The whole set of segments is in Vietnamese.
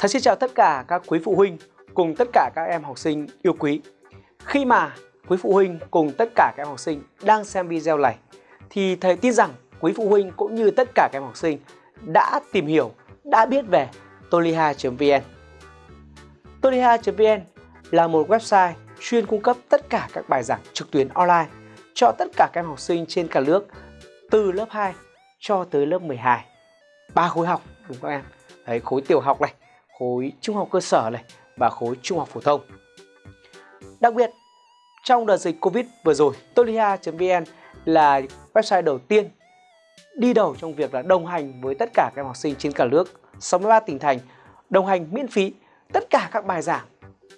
thầy xin chào tất cả các quý phụ huynh cùng tất cả các em học sinh yêu quý. Khi mà quý phụ huynh cùng tất cả các em học sinh đang xem video này thì thầy tin rằng quý phụ huynh cũng như tất cả các em học sinh đã tìm hiểu, đã biết về toliha.vn. Toliha.vn là một website chuyên cung cấp tất cả các bài giảng trực tuyến online cho tất cả các em học sinh trên cả nước từ lớp 2 cho tới lớp 12. Ba khối học đúng không các em? Đấy, khối tiểu học này, khối trung học cơ sở này và khối trung học phổ thông. Đặc biệt, trong đợt dịch Covid vừa rồi, tolia.vn là website đầu tiên đi đầu trong việc là đồng hành với tất cả các em học sinh trên cả nước 63 tỉnh thành đồng hành miễn phí tất cả các bài giảng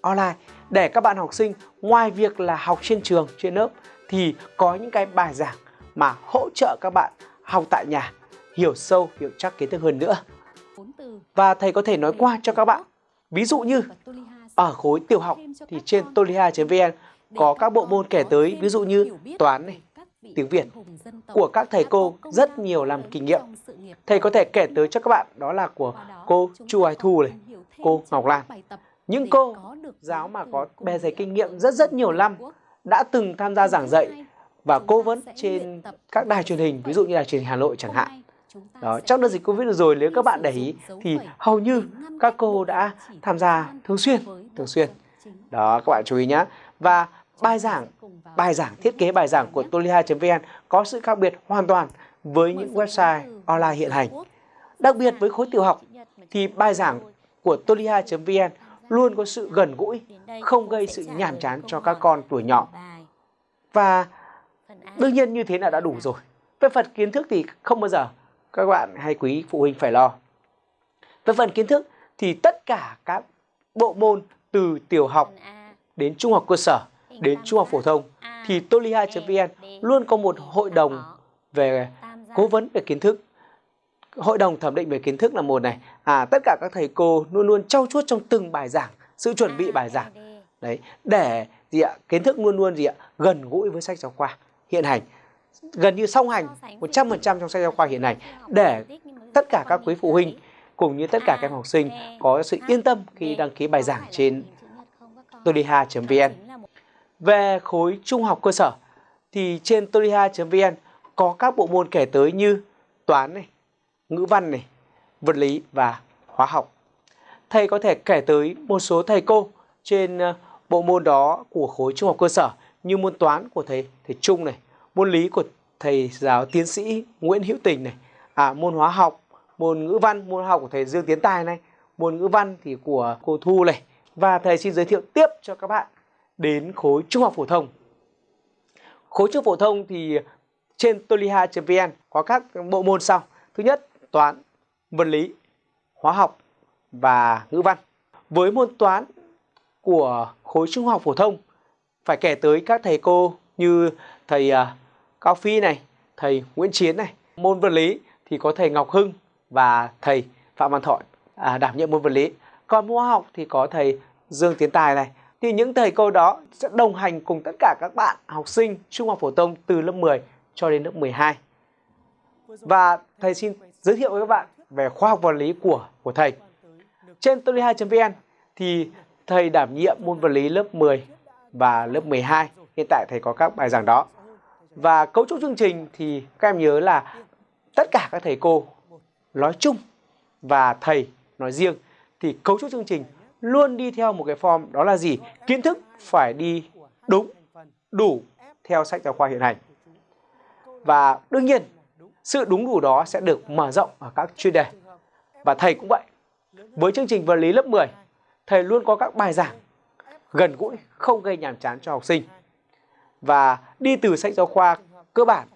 online để các bạn học sinh ngoài việc là học trên trường, trên lớp thì có những cái bài giảng mà hỗ trợ các bạn học tại nhà hiểu sâu, hiểu chắc kiến thức hơn nữa. Và thầy có thể nói qua cho các bạn. Ví dụ như ở khối tiểu học thì trên toliha.vn có các bộ môn kể tới ví dụ như toán này, tiếng Việt của các thầy cô rất nhiều làm kinh nghiệm. Thầy có thể kể tới cho các bạn đó là của cô Chu Ái Thu này, cô Ngọc Lan. Những cô giáo mà có bề dày kinh nghiệm rất rất nhiều năm đã từng tham gia giảng dạy và cố vấn trên các đài truyền hình, ví dụ như là truyền hình Hà Nội chẳng hạn. Đó, trong đợt dịch Covid rồi nếu các bạn để ý thì hầu như các cô đã tham gia thường xuyên, thường xuyên. Đó các bạn chú ý nhé. Và bài giảng, bài giảng thiết kế bài giảng của toliha.vn có sự khác biệt hoàn toàn với những website online hiện hành. Đặc biệt với khối tiểu học thì bài giảng của toliha.vn luôn có sự gần gũi, không gây sự nhàm chán cho các con tuổi nhỏ. Và đương nhiên như thế là đã đủ rồi. Về phần kiến thức thì không bao giờ các bạn hay quý phụ huynh phải lo. Về phần kiến thức thì tất cả các bộ môn từ tiểu học đến trung học cơ sở đến trung học phổ thông thì toliha.vn luôn có một hội đồng về cố vấn về kiến thức. Hội đồng thẩm định về kiến thức là một này. À tất cả các thầy cô luôn luôn trau chuốt trong từng bài giảng, sự chuẩn bị bài giảng. Đấy, để gì ạ? Kiến thức luôn luôn gì ạ? gần gũi với sách giáo khoa hiện hành gần như song hành 100% trong sách giáo khoa hiện nay để tất cả các quý phụ huynh cùng như tất cả các em học sinh có sự yên tâm khi đăng ký bài giảng trên toliha.vn. Về khối trung học cơ sở thì trên toliha.vn có các bộ môn kể tới như toán này, ngữ văn này, vật lý và hóa học. Thầy có thể kể tới một số thầy cô trên ờ, bộ môn đó của khối trung học cơ sở như môn toán của thầy thầy Trung này, môn lý của thầy giáo tiến sĩ Nguyễn Hữu Tình này, à, môn hóa học, môn ngữ văn, môn học của thầy Dương Tiến Tài này, môn ngữ văn thì của cô Thu này. Và thầy xin giới thiệu tiếp cho các bạn đến khối trung học phổ thông. Khối trung học phổ thông thì trên toliha.vn có các bộ môn sau. Thứ nhất, toán, vật lý, hóa học và ngữ văn. Với môn toán của khối trung học phổ thông phải kể tới các thầy cô như thầy uh, Cao Phi này, thầy Nguyễn Chiến này. Môn vật lý thì có thầy Ngọc Hưng và thầy Phạm Văn Thọ à, đảm nhiệm môn vật lý. Còn môn hóa học thì có thầy Dương Tiến Tài này. Thì những thầy cô đó sẽ đồng hành cùng tất cả các bạn học sinh trung học phổ thông từ lớp 10 cho đến lớp 12. Và thầy xin giới thiệu với các bạn về khoa học vật lý của của thầy. Trên toli2.vn thì thầy đảm nhiệm môn vật lý lớp 10 và lớp 12. Hiện tại thầy có các bài giảng đó. Và cấu trúc chương trình thì các em nhớ là tất cả các thầy cô nói chung và thầy nói riêng thì cấu trúc chương trình luôn đi theo một cái form đó là gì? Kiến thức phải đi đúng, đủ theo sách giáo khoa hiện hành. Và đương nhiên sự đúng đủ đó sẽ được mở rộng ở các chuyên đề. Và thầy cũng vậy. Với chương trình vật lý lớp 10, thầy luôn có các bài giảng gần gũi, không gây nhàm chán cho học sinh và đi từ sách giáo khoa cơ bản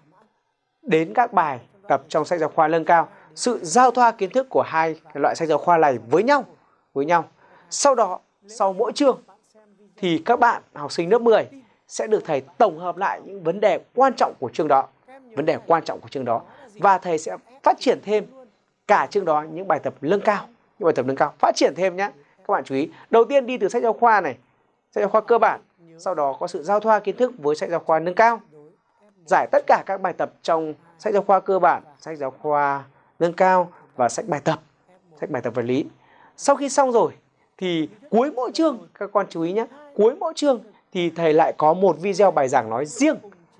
đến các bài tập trong sách giáo khoa nâng cao. Sự giao thoa kiến thức của hai loại sách giáo khoa này với nhau với nhau. Sau đó, sau mỗi chương thì các bạn học sinh lớp 10 sẽ được thầy tổng hợp lại những vấn đề quan trọng của chương đó, vấn đề quan trọng của chương đó. Và thầy sẽ phát triển thêm cả chương đó những bài tập nâng cao, những bài tập nâng cao. Phát triển thêm nhé các bạn chú ý. Đầu tiên đi từ sách giáo khoa này, sách giáo khoa cơ bản sau đó có sự giao thoa kiến thức với sách giáo khoa nâng cao. Giải tất cả các bài tập trong sách giáo khoa cơ bản, sách giáo khoa nâng cao và sách bài tập, sách bài tập vật lý. sau khi xong rồi thì cuối mỗi chương các con chú ý nhé cuối mỗi chương thì thầy lại có một video bài giảng nói riêng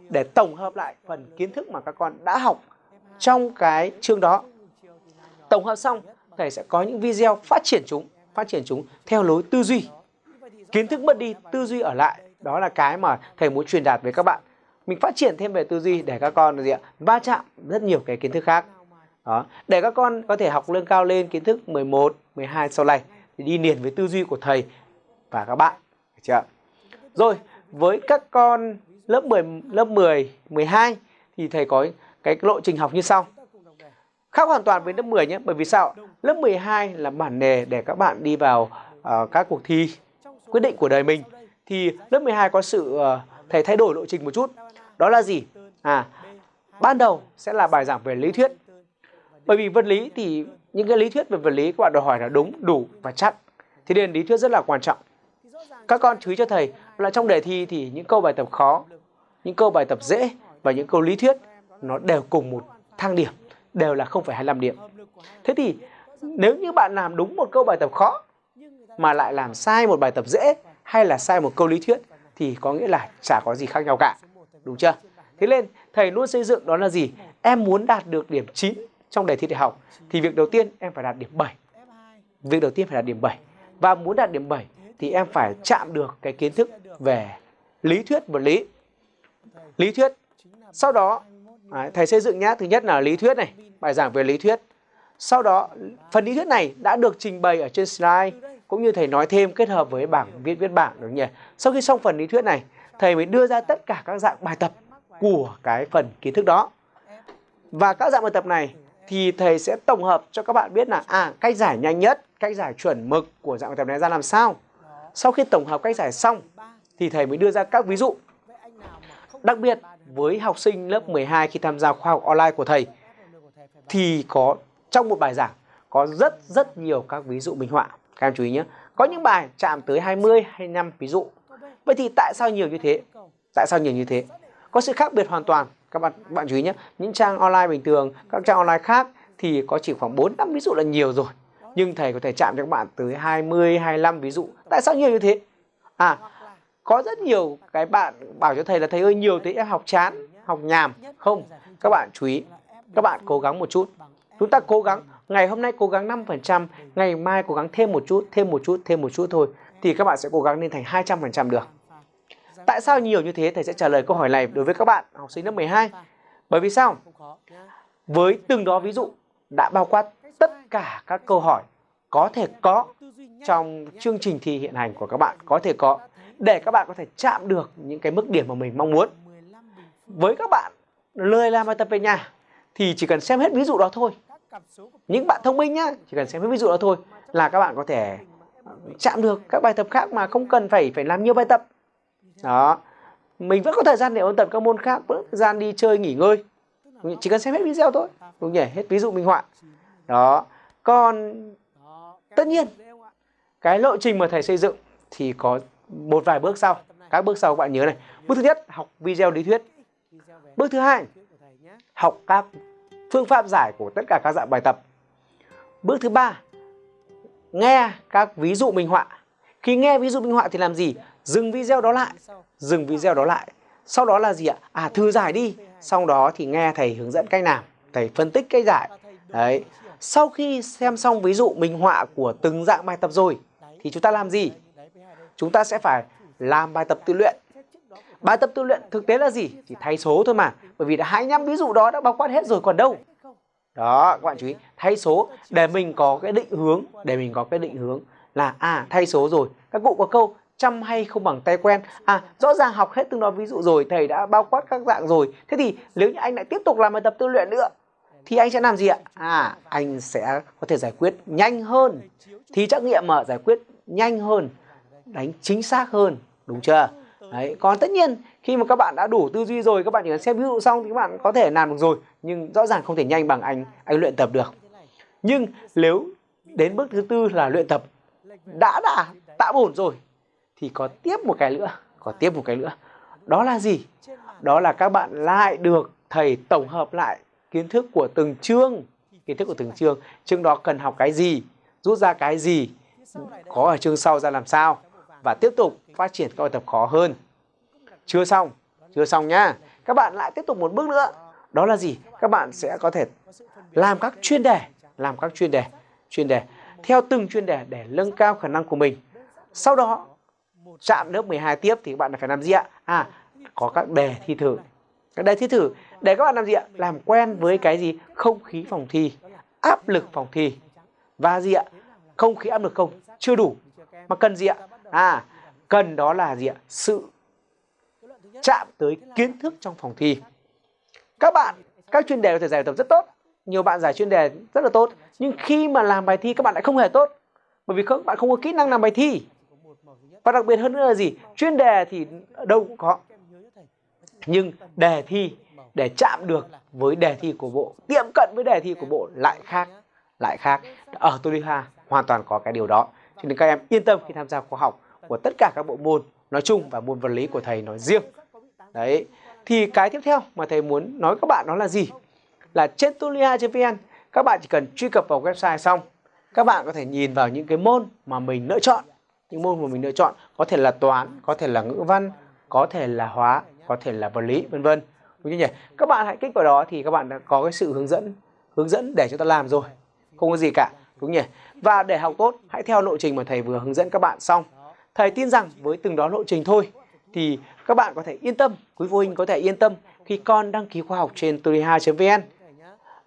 để tổng hợp lại phần kiến thức mà các con đã học trong cái chương đó tổng hợp xong thầy sẽ có những video phát triển chúng phát triển chúng theo lối tư duy kiến thức mất đi tư duy ở lại đó là cái mà thầy muốn truyền đạt với các bạn. Mình phát triển thêm về tư duy để các con gì ạ va chạm rất nhiều cái kiến thức khác. Đó để các con có thể học lương cao lên kiến thức 11 12 sau này thì đi liền với tư duy của thầy và các bạn. Được chưa rồi với các con lớp 10 lớp 10 12 thì thầy có cái lộ trình học như sau. Khác hoàn toàn với lớp 10 nhé bởi vì sao lớp 12 là bản đề để các bạn đi vào uh, các cuộc thi quyết định của đời mình thì lớp 12 có sự thể thầy thay đổi lộ trình một chút. Đó là gì? À ban đầu sẽ là bài giảng về lý thuyết. Bởi vì vật lý thì những cái lý thuyết về vật lý các bạn đòi hỏi là đúng đủ và chắc. Thì nên lý thuyết rất là quan trọng. Các con chú ý cho thầy là trong đề thi thì những câu bài tập khó những câu bài tập dễ và những câu lý thuyết nó đều cùng một thang điểm đều là 0,25 điểm. Thế thì nếu như bạn làm đúng một câu bài tập khó mà lại làm sai một bài tập dễ hay là sai một câu lý thuyết thì có nghĩa là chả có gì khác nhau cả. Đúng chưa? Thế nên, thầy luôn xây dựng đó là gì? Em muốn đạt được điểm 9 trong đề thi đại học thì việc đầu tiên em phải đạt điểm 7 việc đầu tiên phải đạt điểm 7 và muốn đạt điểm 7 thì em phải chạm được cái kiến thức về lý thuyết vật lý. Lý thuyết. Sau đó thầy xây dựng nhá. Thứ nhất là lý thuyết này, bài giảng về lý thuyết. Sau đó, phần lý thuyết này đã được trình bày ở trên slide cũng như thầy nói thêm kết hợp với bảng viết viết bảng đúng nhỉ? Sau khi xong phần lý thuyết này, thầy mới đưa ra tất cả các dạng bài tập của cái phần kiến thức đó. Và các dạng bài tập này thì thầy sẽ tổng hợp cho các bạn biết là à cách giải nhanh nhất, cách giải chuẩn mực của dạng bài tập này ra làm sao. Sau khi tổng hợp cách giải xong thì thầy mới đưa ra các ví dụ. Đặc biệt với học sinh lớp 12 khi tham gia khoa học online của thầy thì có, trong một bài giảng có rất rất nhiều các ví dụ minh họa các em chú ý nhé. Có những bài chạm tới 20 25 ví dụ. Vậy thì tại sao nhiều như thế? Tại sao nhiều như thế? Có sự khác biệt hoàn toàn. Các bạn bạn chú ý nhé. Những trang online bình thường, các trang online khác thì có chỉ khoảng 4 năm, ví dụ là nhiều rồi. Nhưng thầy có thể chạm cho các bạn tới 20 25 ví dụ. Tại sao nhiều như thế? À có rất nhiều cái bạn bảo cho thầy là, thầy ơi, nhiều thế, em học chán, học nhàm. Không, các bạn chú ý. Các bạn cố gắng một chút chúng ta cố gắng, ngày hôm nay cố gắng 5% ngày mai cố gắng thêm một chút, thêm một chút, thêm một chút thôi, thì các bạn sẽ cố gắng lên thành 200% được. Tại sao nhiều như thế? Thầy sẽ trả lời câu hỏi này đối với các bạn, học sinh lớp 12 bởi vì sao? Với từng đó ví dụ, đã bao quát tất cả các câu hỏi có thể có trong chương trình thi hiện hành của các bạn, có thể có, để các bạn có thể chạm được những cái mức điểm mà mình mong muốn. Với các bạn lười làm bài tập về nhà thì chỉ cần xem hết ví dụ đó thôi. Những bạn thông minh nhá, chỉ cần xem hết ví dụ đó thôi là các bạn có thể chạm được các bài tập khác mà không cần phải phải làm nhiều bài tập. Đó. Mình vẫn có thời gian để ôn tập các môn khác, vẫn thời gian đi chơi nghỉ ngơi. Chỉ cần xem hết video thôi. Đúng nhỉ? Hết ví dụ minh họa. Đó. Còn tất nhiên cái lộ trình mà thầy xây dựng thì có một vài bước sau các bước sau các bạn nhớ này bước thứ nhất học video lý thuyết bước thứ hai học các phương pháp giải của tất cả các dạng bài tập. Bước thứ ba, nghe các ví dụ minh họa. Khi nghe ví dụ minh họa thì làm gì? Dừng video đó lại. Dừng video đó lại. Sau đó là gì ạ? À thư giải đi. Sau đó thì nghe thầy hướng dẫn cách làm thầy phân tích cách giải. Đấy. Sau khi xem xong ví dụ minh họa của từng dạng bài tập rồi, thì chúng ta làm gì? Chúng ta sẽ phải làm bài tập tự luyện. Bài tập tự luyện thực tế là gì? Chỉ thay số thôi mà. Bởi vì đã 25 ví dụ đó đã bao quát hết rồi còn đâu. Đó, các bạn chú ý, thay số để mình có cái định hướng, để mình có cái định hướng là à thay số rồi. Các cụ có câu chăm hay không bằng tay quen. À, rõ ràng học hết từng đó ví dụ rồi, thầy đã bao quát các dạng rồi. Thế thì nếu như anh lại tiếp tục làm bài tập tư luyện nữa thì anh sẽ làm gì ạ? À, anh sẽ có thể giải quyết nhanh hơn. Thì trắc nghiệm mà giải quyết nhanh hơn đánh chính xác hơn đúng chưa đấy, còn tất nhiên, khi mà các bạn đã đủ tư duy rồi, các bạn chỉ cần xem ví dụ xong thì các bạn có thể làm được rồi, nhưng rõ ràng không thể nhanh bằng anh anh luyện tập được. Nhưng nếu đến bước thứ tư là luyện tập đã đã tạo ổn rồi, thì có tiếp một cái nữa, có tiếp một cái nữa. Đó là gì? Đó là các bạn lại được thầy tổng hợp lại kiến thức của từng chương. Kiến thức của từng chương. Chương đó cần học cái gì? Rút ra cái gì? Có ở chương sau ra làm sao? Và tiếp tục phát triển các bài tập khó hơn. Chưa xong, chưa xong nhá. Các bạn lại tiếp tục một bước nữa. Đó là gì? Các bạn sẽ có thể làm các chuyên đề, làm các chuyên đề, chuyên đề theo từng chuyên đề để nâng cao khả năng của mình. Sau đó chạm lớp 12 tiếp thì các bạn phải làm gì ạ? À, có các đề thi thử. Các đề thi thử để các bạn làm gì ạ? Làm quen với cái gì? Không khí phòng thi, áp lực phòng thi. Và gì ạ? Không khí áp lực không chưa đủ mà cần gì ạ? À, cần đó là gì ạ? Sự chạm tới kiến thức trong phòng thi. Các bạn, các chuyên đề có thể giải tập rất tốt. Nhiều bạn giải chuyên đề rất là tốt. Nhưng khi mà làm bài thi các bạn lại không hề tốt. Bởi vì các bạn không có kỹ năng làm bài thi. Và đặc biệt hơn nữa là gì? Chuyên đề thì đâu cũng có. Nhưng đề thi để chạm được với đề thi của bộ, tiệm cận với đề thi của bộ lại khác. Lại khác. Ở Toliha hoàn toàn có cái điều đó. Cho nên các em yên tâm khi tham gia khóa học của tất cả các bộ môn nói chung và môn vật lý của thầy nói riêng. Đấy. Thì cái tiếp theo mà thầy muốn nói các bạn đó là gì? Là trên tulia.vn các bạn chỉ cần truy cập vào website xong, các bạn có thể nhìn vào những cái môn mà mình lựa chọn những môn mà mình lựa chọn, có thể là toán, có thể là ngữ văn, có thể là hóa, có thể là vật lý, vân vân đúng chưa nhỉ các bạn hãy kích vào đó thì các bạn đã có cái sự hướng dẫn hướng dẫn để chúng ta làm rồi không có gì cả đúng nhỉ? Và để học tốt, hãy theo lộ trình mà thầy vừa hướng dẫn các bạn xong. Thầy tin rằng với từng đó lộ trình thôi, thì các bạn có thể yên tâm, quý phụ huynh có thể yên tâm khi con đăng ký khóa học trên toliha.vn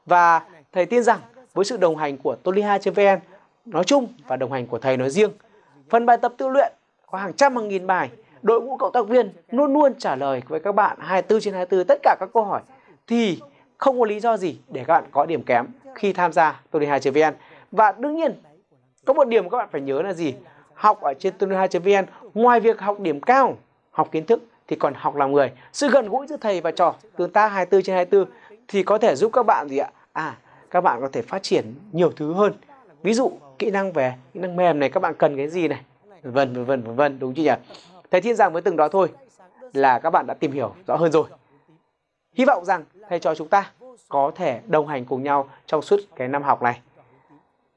và thầy tin rằng với sự đồng hành của toliha.vn nói chung và đồng hành của thầy nói riêng, phần bài tập tự luyện có hàng trăm hàng nghìn bài, đội ngũ cộng tác viên luôn luôn trả lời với các bạn 24 trên 24 tất cả các câu hỏi, thì không có lý do gì để các bạn có điểm kém khi tham gia toliha.vn và đương nhiên, có một điểm các bạn phải nhớ là gì? Học ở trên toliha.vn ngoài việc học điểm cao, học kiến thức thì còn học làm người. Sự gần gũi giữa thầy và trò tương tác 24 trên 24 thì có thể giúp các bạn gì ạ? À các bạn có thể phát triển nhiều thứ hơn. Ví dụ, kỹ năng về kỹ năng mềm này, các bạn cần cái gì này? Vân vân vân vân vân, đúng chưa nhỉ? Thầy tin rằng với từng đó thôi, là các bạn đã tìm hiểu rõ hơn rồi. Hy vọng rằng thầy trò chúng ta có thể đồng hành cùng nhau trong suốt cái năm học này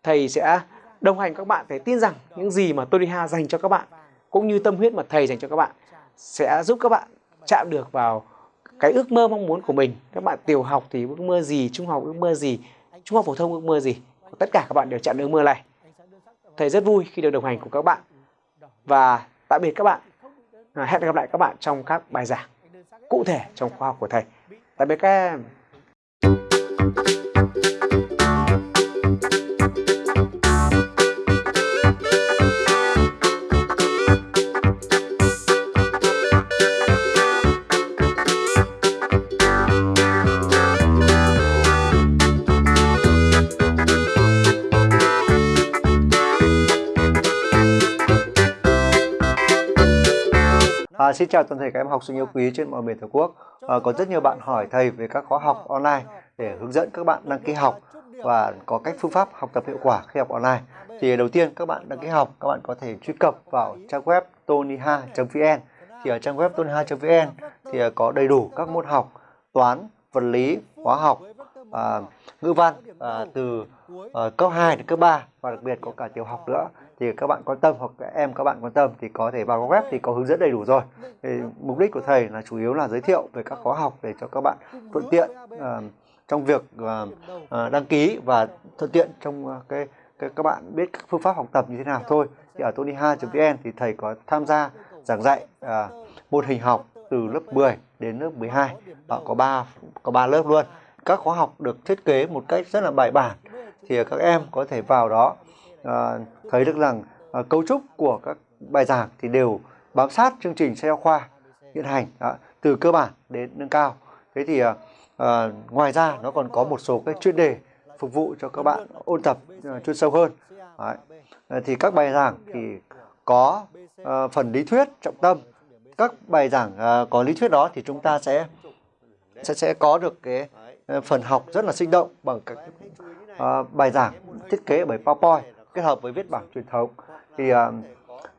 thầy sẽ đồng hành các bạn, thầy tin rằng những gì mà Toliha dành cho các bạn, cũng như tâm huyết mà thầy dành cho các bạn, sẽ giúp các bạn chạm được vào cái ước mơ mong muốn của mình. Các bạn tiểu học thì ước mơ gì, trung học ước mơ gì, trung học phổ thông ước mơ gì, tất cả các bạn đều chạm được ước mơ này. Thầy rất vui khi được đồng hành cùng các bạn. Và tạm biệt các bạn. À, hẹn gặp lại các bạn trong các bài giảng cụ thể trong khoa học của thầy. Tạm biệt các em. À, xin chào toàn thể các em học sinh yêu quý trên mọi miền tổ quốc. À, có rất nhiều bạn hỏi thầy về các khóa học online để hướng dẫn các bạn đăng ký học và có cách phương pháp học tập hiệu quả khi học online. Thì đầu tiên các bạn đăng ký học, các bạn có thể truy cập vào trang web toniha.vn. Thì ở trang web toniha.vn thì có đầy đủ các môn học toán, vật lý, hóa học, à, ngữ văn à, từ à, cấp 2 đến cấp 3 và đặc biệt có cả tiểu học nữa thì các bạn quan tâm hoặc các em các bạn quan tâm thì có thể vào web thì có hướng dẫn đầy đủ rồi. Thì mục đích của thầy là chủ yếu là giới thiệu về các khóa học để cho các bạn thuận tiện uh, trong việc uh, uh, đăng ký và thuận tiện trong uh, cái, cái các bạn biết các phương pháp học tập như thế nào thôi. Thì ở tonyha.vn thì thầy có tham gia giảng dạy uh, môn hình học từ lớp 10 đến lớp 12 Đó, có 3 có 3 lớp luôn. Các khóa học được thiết kế một cách rất là bài bản. Thì các em có thể vào đó Ờ, à, thấy được rằng à, cấu trúc của các bài giảng thì đều bám sát chương trình sách giáo khoa hiện hành đó, từ cơ bản đến nâng cao. Thế thì à, à, ngoài ra nó còn có một số cái chuyên đề phục vụ cho các bạn ôn tập à, chuyên sâu hơn. Đấy. À, thì các bài giảng thì có à, phần lý thuyết trọng tâm. Các bài giảng à, có lý thuyết đó thì chúng ta sẽ sẽ sẽ có được cái phần học rất là sinh động bằng các uh, bài giảng thiết kế bởi PowerPoint kết hợp với viết bảng truyền thống thì à,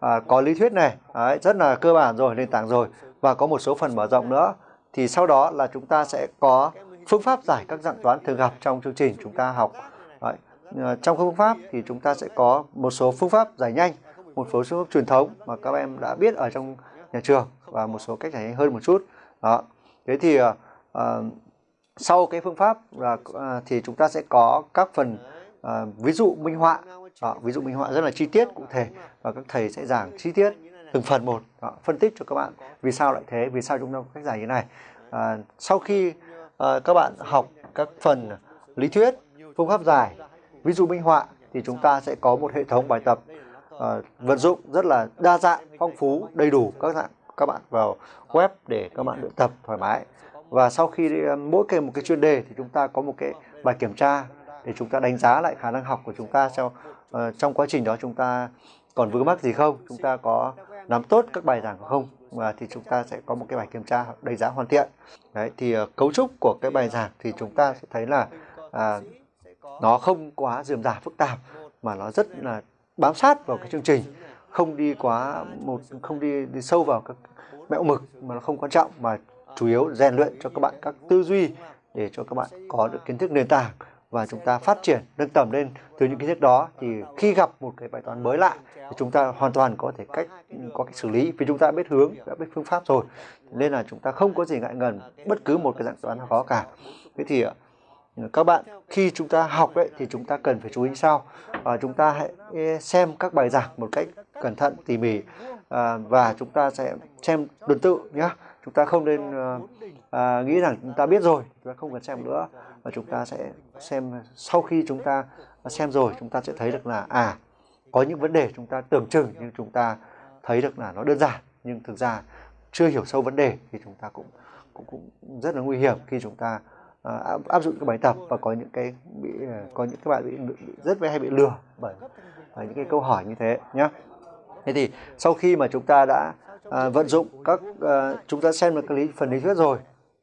à, có lý thuyết này đấy, rất là cơ bản rồi nền tảng rồi và có một số phần mở rộng nữa thì sau đó là chúng ta sẽ có phương pháp giải các dạng toán thường gặp trong chương trình chúng ta học đấy. À, trong phương pháp thì chúng ta sẽ có một số phương pháp giải nhanh, một số phương pháp truyền thống mà các em đã biết ở trong nhà trường và một số cách giải nhanh hơn một chút. Đó. Thế thì à, à sau cái phương pháp là à, thì chúng ta sẽ có các phần à, ví dụ minh họa, đó, ví dụ minh họa rất là chi tiết cụ thể và các thầy sẽ giảng chi tiết từng phần một, đó, phân tích cho các bạn vì sao lại thế, vì sao chúng ta có cách giải như này. À, sau khi à, các bạn học các phần lý thuyết, phương pháp giải, ví dụ minh họa thì chúng ta sẽ có một hệ thống bài tập à, vận dụng rất là đa dạng, phong phú, đầy đủ các dạng các bạn vào web để các bạn luyện tập thoải mái. Và sau khi à, mỗi cái một cái chuyên đề thì chúng ta có một cái bài kiểm tra để chúng ta đánh giá lại khả năng học của chúng ta sau à, trong quá trình đó chúng ta còn vướng mắc gì không, chúng ta có nắm tốt các bài giảng không? Và thì chúng ta sẽ có một cái bài kiểm tra đánh giá hoàn thiện. Đấy thì uh, cấu trúc của cái bài giảng thì chúng ta sẽ thấy là à, nó không quá dườm rà phức tạp mà nó rất là bám sát vào cái chương trình. Không đi quá một không đi đi sâu vào các mẹo mực mà nó không quan trọng mà chủ yếu rèn luyện cho các bạn các tư duy để cho các bạn có được kiến thức nền tảng và chúng ta phát triển nâng tầm lên từ những kiến thức đó. Thì khi gặp một cái bài toán mới lạ thì chúng ta hoàn toàn có thể cách có cách xử lý vì chúng ta biết hướng đã biết phương pháp rồi. Nên là chúng ta không có gì ngại ngần bất cứ một cái dạng toán nào khó cả. Thế thì ờ, các bạn khi chúng ta học đấy thì chúng ta cần phải chú ý sau. Và chúng ta hãy xem các bài giảng một cách cẩn thận tỉ mỉ à, và chúng ta sẽ xem tuần tự nhé chúng ta không nên ờ, à, nghĩ rằng chúng ta biết rồi chúng ta không cần xem nữa. Và chúng ta sẽ xem sau khi chúng ta xem rồi chúng ta sẽ thấy được là à có những vấn đề chúng ta tưởng chừng nhưng chúng ta thấy được là nó đơn giản nhưng thực ra chưa hiểu sâu vấn đề thì chúng ta cũng cũng cũng rất là nguy hiểm khi chúng ta uh, áp dụng các bài tập và có những cái bị ờ, có những các bạn bị, bị rất hay bị lừa bởi, bởi những cái câu hỏi như thế nhé thế thì sau khi mà chúng ta đã à, vận dụng các à, chúng ta xem được cái lý phần lý thuyết rồi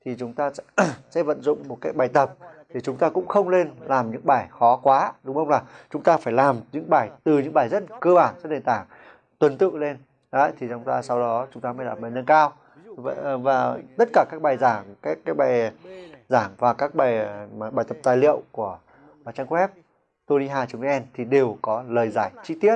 thì chúng ta sẽ, sẽ vận dụng một cái bài tập thì chúng ta cũng không nên làm những bài khó quá đúng không nào? Chúng ta phải làm những bài từ những bài rất cơ bản rất nền tảng tuần tự lên. Đấy thì chúng ta sau đó chúng ta mới làm bài nâng cao. Và, và tất cả các bài giảng các cái bài giảng và các bài à, bài tập tài liệu của à, trang web toniha.vn thì đều có lời giải chi tiết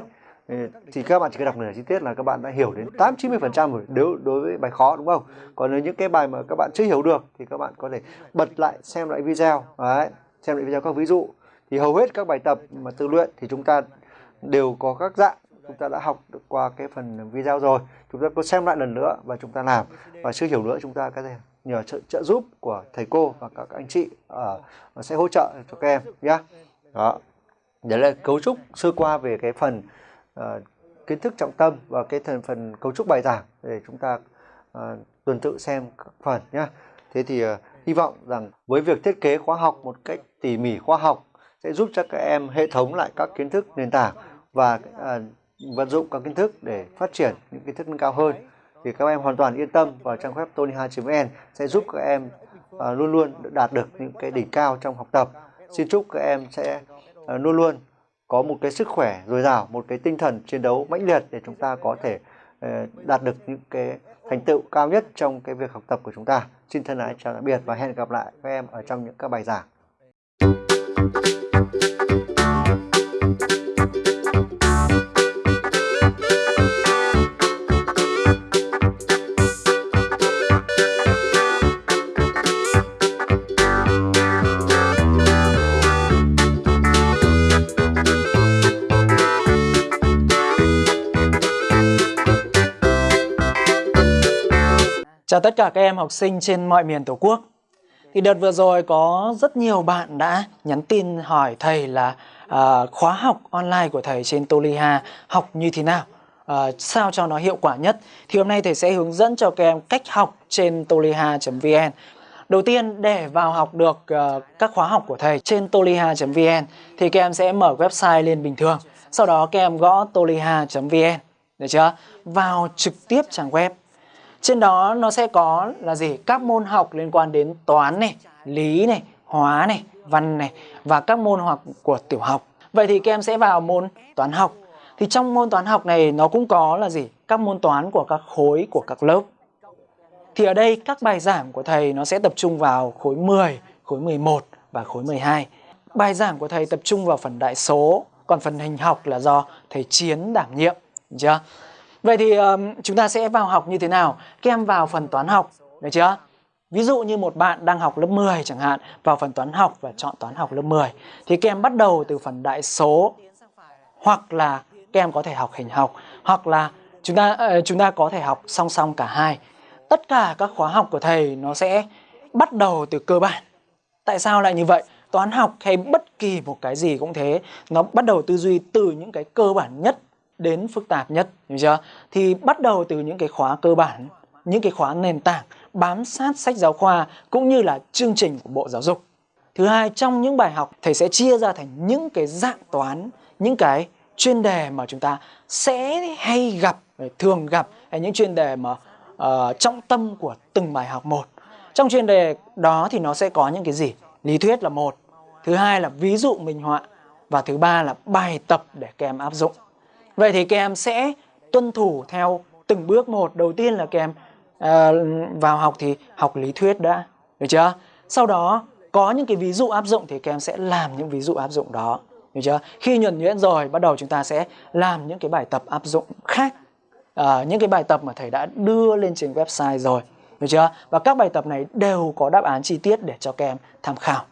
thì các bạn chỉ cần đọc nửa chi tiết là các bạn đã hiểu đến 8 90 phần trăm rồi nếu đối với bài khó đúng không? Còn nếu những cái bài mà các bạn chưa hiểu được thì các bạn có thể bật lại xem lại video đấy xem lại video các ví dụ. Thì hầu hết các bài tập mà tự luyện thì chúng ta đều có các dạng chúng ta đã học được qua cái phần video rồi. Chúng ta có xem lại lần nữa và chúng ta làm. Và chưa hiểu nữa chúng ta có thể nhờ trợ, trợ giúp của thầy cô và các anh chị ở uh, sẽ hỗ trợ cho các em nhé đó. Đấy là cấu trúc sơ qua về cái phần uh, kiến thức trọng tâm và cái thành phần cấu trúc bài giảng để chúng ta uh, tuần tự xem các phần nhé thế thì uh, hy vọng rằng với việc thiết kế khóa học một cách tỉ mỉ khoa học sẽ giúp cho các em hệ thống lại các kiến thức nền tảng và uh, vận dụng các kiến thức để phát triển những kiến thức nâng cao hơn thì các em hoàn toàn yên tâm vào trang web tony2.vn sẽ giúp các em uh, luôn luôn đạt được những cái đỉnh cao trong học tập. Xin chúc các em sẽ uh, luôn luôn có một cái sức khỏe dồi dào, một cái tinh thần chiến đấu mãnh liệt để chúng ta có thể ờ, đạt được những cái thành tựu cao nhất trong cái việc học tập của chúng ta. Xin thân ái chào tạm biệt và hẹn gặp lại các em ở trong những các bài giảng. Chào tất cả các em học sinh trên mọi miền Tổ quốc. Thì đợt vừa rồi có rất nhiều bạn đã nhắn tin hỏi thầy là uh, khóa học online của thầy trên Toliha học như thế nào, uh, sao cho nó hiệu quả nhất. Thì hôm nay thầy sẽ hướng dẫn cho các em cách học trên toliha.vn. Đầu tiên để vào học được uh, các khóa học của thầy trên toliha.vn thì các em sẽ mở website lên bình thường. Sau đó các em gõ toliha.vn, được chưa? Vào trực tiếp trang web trên đó nó sẽ có là gì? Các môn học liên quan đến toán này, lý này, hóa này, văn này và các môn học của tiểu học. Vậy thì các em sẽ vào môn toán học. Thì trong môn toán học này nó cũng có là gì? Các môn toán của các khối của các lớp. Thì ở đây các bài giảng của thầy nó sẽ tập trung vào khối 10, khối 11 và khối 12. bài giảng của thầy tập trung vào phần đại số, còn phần hình học là do thầy Chiến đảm nhiệm, được chưa? Vậy thì um, chúng ta sẽ vào học như thế nào? Các em vào phần toán học, được chưa? Ví dụ như một bạn đang học lớp 10 chẳng hạn, vào phần toán học và chọn toán học lớp 10 thì các em bắt đầu từ phần đại số hoặc là các em có thể học hình học hoặc là chúng ta uh, chúng ta có thể học song song cả hai. Tất cả các khóa học của thầy nó sẽ bắt đầu từ cơ bản. Tại sao lại như vậy? Toán học hay bất kỳ một cái gì cũng thế, nó bắt đầu tư duy từ những cái cơ bản nhất đến phức tạp nhất, hiểu chưa? Thì bắt đầu từ những cái khóa cơ bản, những cái khóa nền tảng bám sát sách giáo khoa cũng như là chương trình của Bộ Giáo dục. Thứ hai, trong những bài học thầy sẽ chia ra thành những cái dạng toán, những cái chuyên đề mà chúng ta sẽ hay gặp, thường gặp hay những chuyên đề mà uh, trọng tâm của từng bài học một. Trong chuyên đề đó thì nó sẽ có những cái gì? Lý thuyết là một, thứ hai là ví dụ minh họa và thứ ba là bài tập để các em áp dụng. Vậy thì các em sẽ tuân thủ theo từng bước một. Đầu tiên là các em uh, vào học thì học lý thuyết đã, được chưa? Sau đó có những cái ví dụ áp dụng thì các em sẽ làm những ví dụ áp dụng đó, được chưa? Khi nhuần nhuyễn rồi, bắt đầu chúng ta sẽ làm những cái bài tập áp dụng khác. Uh, những cái bài tập mà thầy đã đưa lên trên website rồi, được chưa? Và các bài tập này đều có đáp án chi tiết để cho các em tham khảo.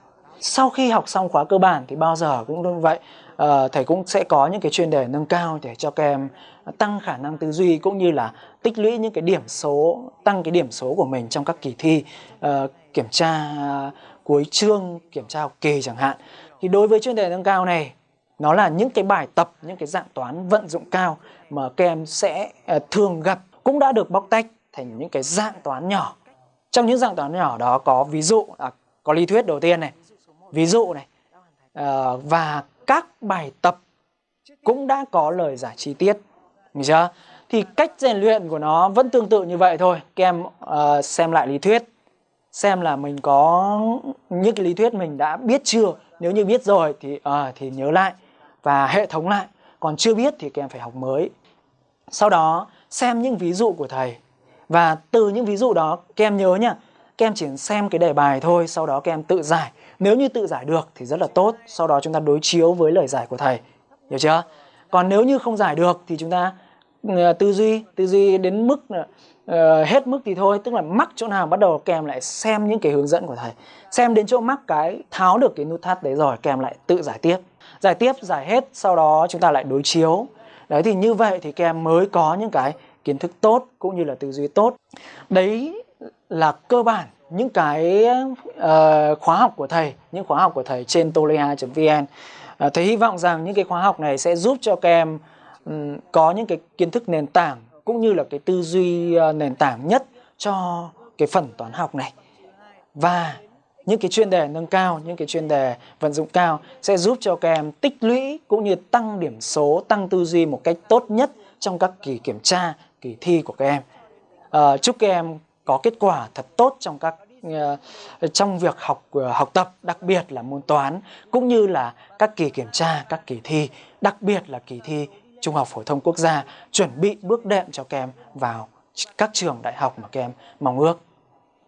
Sau khi học xong khóa cơ bản thì bao giờ cũng như vậy, uh, thầy cũng sẽ có những cái chuyên đề nâng cao để cho các em tăng khả năng tư duy cũng như là tích lũy những cái điểm số, tăng cái điểm số của mình trong các kỳ thi uh, kiểm tra uh, cuối chương, kiểm tra học kỳ chẳng hạn. Thì đối với chuyên đề nâng cao này, nó là những cái bài tập, những cái dạng toán vận dụng cao mà các em sẽ uh, thường gặp cũng đã được bóc tách thành những cái dạng toán nhỏ. Trong những dạng toán nhỏ đó có ví dụ, là có lý thuyết đầu tiên này, ví dụ này, ờ, và các bài tập cũng đã có lời giải chi tiết. mình chưa? Thì cách rèn luyện của nó vẫn tương tự như vậy thôi. Các em uh, xem lại lý thuyết, xem là mình có những cái lý thuyết mình đã biết chưa. Nếu như biết rồi thì uh, thì nhớ lại và hệ thống lại. Còn chưa biết thì các em phải học mới. Sau đó xem những ví dụ của thầy và từ những ví dụ đó các em nhớ nhá, các em chỉ xem cái đề bài thôi, sau đó các em tự giải. Nếu như tự giải được thì rất là tốt, sau đó chúng ta đối chiếu với lời giải của thầy. Hiểu chưa? Còn nếu như không giải được thì chúng ta ừ, tư duy, tư duy đến mức uh, hết mức thì thôi, tức là mắc chỗ nào bắt đầu kèm lại xem những cái hướng dẫn của thầy. Xem đến chỗ mắc cái tháo được cái nút thắt đấy rồi kèm lại tự giải tiếp. Giải tiếp, giải hết, sau đó chúng ta lại đối chiếu. Đấy thì như vậy thì các em mới có những cái kiến thức tốt cũng như là tư duy tốt. Đấy là cơ bản những cái uh, khóa học của thầy, những khóa học của thầy trên tolea.vn. Uh, ờ, thầy hy vọng rằng những cái khóa học này sẽ giúp cho các em um, có những cái kiến thức nền tảng cũng như là cái tư duy uh, nền tảng nhất cho cái phần toán học này. Và những cái chuyên đề nâng cao, những cái chuyên đề vận dụng cao sẽ giúp cho các em tích lũy cũng như tăng điểm số, tăng tư duy một cách tốt nhất trong các kỳ kiểm tra, kỳ thi của các em. À, chúc các em có kết quả thật tốt trong các Ờ, trong việc học ờ, học tập, đặc biệt là môn toán cũng như là các kỳ kiểm tra, các kỳ thi, đặc biệt là kỳ thi Trung học phổ thông quốc gia chuẩn bị bước đệm cho các em vào các trường đại học mà các em mong ước.